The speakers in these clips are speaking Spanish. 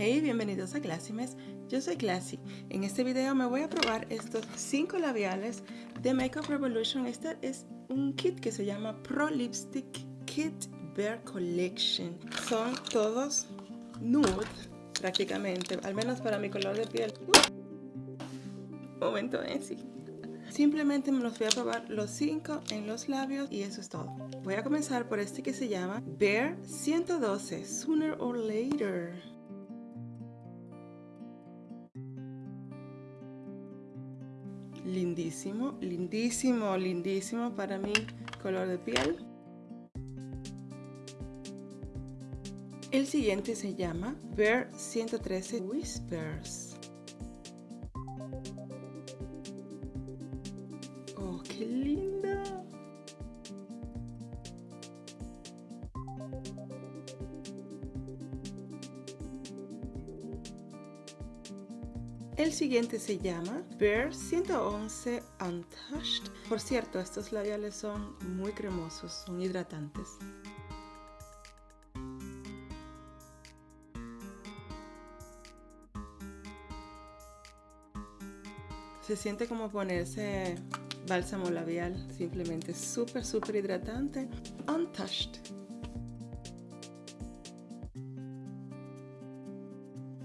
Hey, bienvenidos a Classymes. Yo soy Classy. En este video me voy a probar estos 5 labiales de Makeup Revolution. Este es un kit que se llama Pro Lipstick Kit Bare Collection. Son todos nude, prácticamente, al menos para mi color de piel. Momento, ¿eh? Sí. Simplemente me los voy a probar los 5 en los labios y eso es todo. Voy a comenzar por este que se llama Bare 112 Sooner or Later. Lindísimo, lindísimo, lindísimo para mi color de piel. El siguiente se llama Bear 113 Whispers. Oh, qué lindo. El siguiente se llama Bear 111 Untouched. Por cierto, estos labiales son muy cremosos, son hidratantes. Se siente como ponerse bálsamo labial, simplemente súper, súper hidratante. Untouched.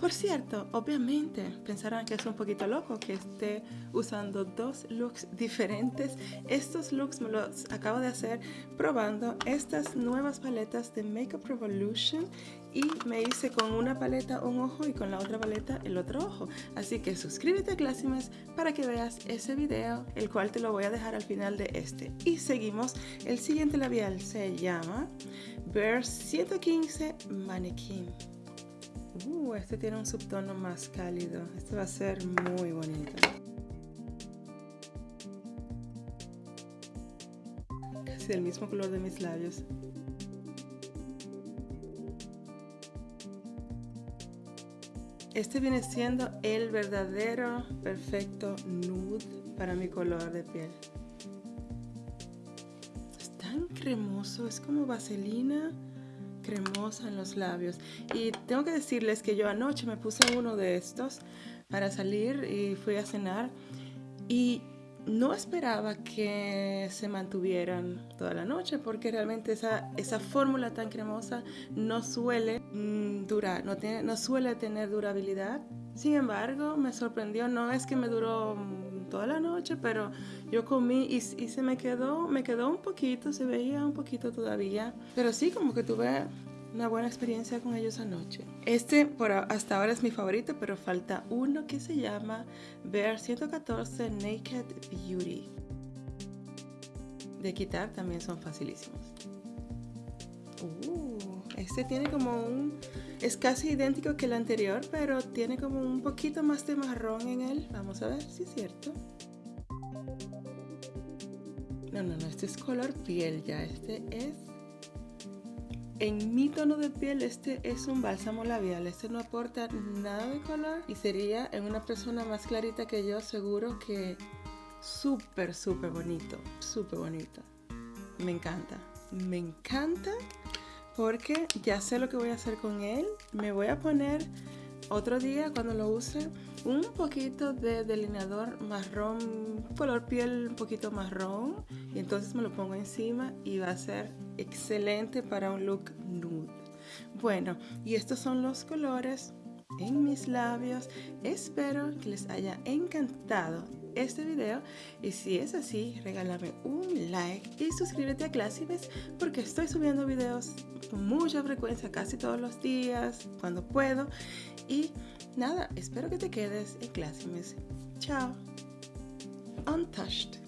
Por cierto, obviamente pensarán que es un poquito loco que esté usando dos looks diferentes. Estos looks me los acabo de hacer probando estas nuevas paletas de Makeup Revolution y me hice con una paleta un ojo y con la otra paleta el otro ojo. Así que suscríbete a Classymes para que veas ese video, el cual te lo voy a dejar al final de este. Y seguimos, el siguiente labial se llama Bear 115 Mannequin. Uh, este tiene un subtono más cálido. Este va a ser muy bonito. Casi el mismo color de mis labios. Este viene siendo el verdadero perfecto nude para mi color de piel. Es tan cremoso, es como vaselina cremosa en los labios. Y tengo que decirles que yo anoche me puse uno de estos para salir y fui a cenar y no esperaba que se mantuvieran toda la noche porque realmente esa, esa fórmula tan cremosa no suele mm, durar, no, tiene, no suele tener durabilidad. Sin embargo, me sorprendió, no es que me duró toda la noche, pero yo comí y, y, se me quedó, me quedó un poquito, se veía un poquito todavía, pero sí como que tuve una buena experiencia con ellos anoche. Este por hasta ahora es mi favorito, pero falta uno que se llama Bear 114 Naked Beauty. De quitar también son facilísimos. Uh, este tiene como un... Es casi idéntico que el anterior, pero tiene como un poquito más de marrón en él. Vamos a ver si es cierto. No, no, no, este es color piel ya. Este es en mi tono de piel este es un bálsamo labial, este no aporta nada de color y sería en una persona más clarita que yo seguro que súper súper bonito, súper bonito. Me encanta, me encanta porque ya sé lo que voy a hacer con él. Me voy a poner otro día cuando lo use un poquito de delineador marrón, color piel un poquito marrón y entonces me lo pongo encima y va a ser excelente para un look nude. Bueno, y estos son los colores en mis labios. Espero que les haya encantado este video y si es así, regálame un like y suscríbete a Classymes porque estoy subiendo videos con mucha frecuencia, casi todos los días, cuando puedo. Y nada, espero que te quedes en Classymes. Chao. Untouched.